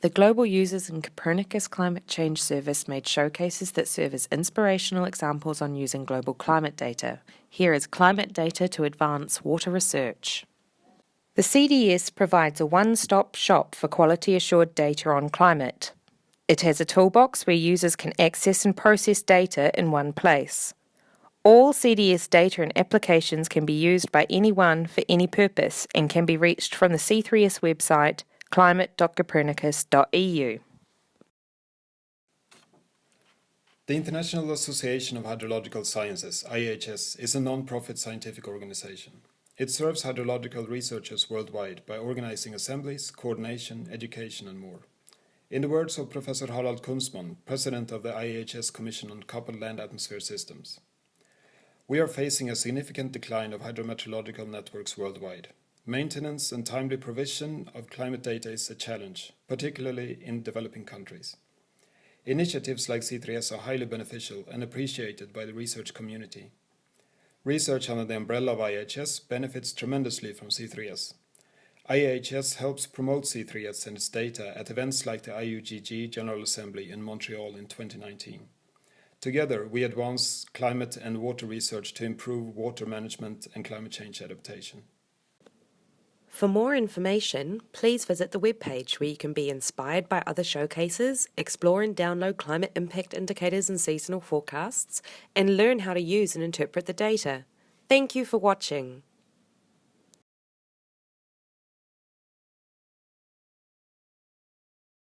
The Global Users in Copernicus Climate Change Service made showcases that serve as inspirational examples on using global climate data. Here is climate data to advance water research. The CDS provides a one-stop shop for quality assured data on climate. It has a toolbox where users can access and process data in one place. All CDS data and applications can be used by anyone for any purpose and can be reached from the C3S website climate.copernicus.eu. The International Association of Hydrological Sciences, IHS, is a non-profit scientific organization. It serves hydrological researchers worldwide by organizing assemblies, coordination, education and more. In the words of Professor Harald Kunstmann, president of the IHS Commission on Coupled Land Atmosphere Systems, we are facing a significant decline of hydrometeorological networks worldwide. Maintenance and timely provision of climate data is a challenge, particularly in developing countries. Initiatives like C3S are highly beneficial and appreciated by the research community. Research under the umbrella of IHS benefits tremendously from C3S. IHS helps promote C3S and its data at events like the IUGG General Assembly in Montreal in 2019. Together, we advance climate and water research to improve water management and climate change adaptation. For more information, please visit the webpage where you can be inspired by other showcases, explore and download climate impact indicators and seasonal forecasts, and learn how to use and interpret the data. Thank you for watching.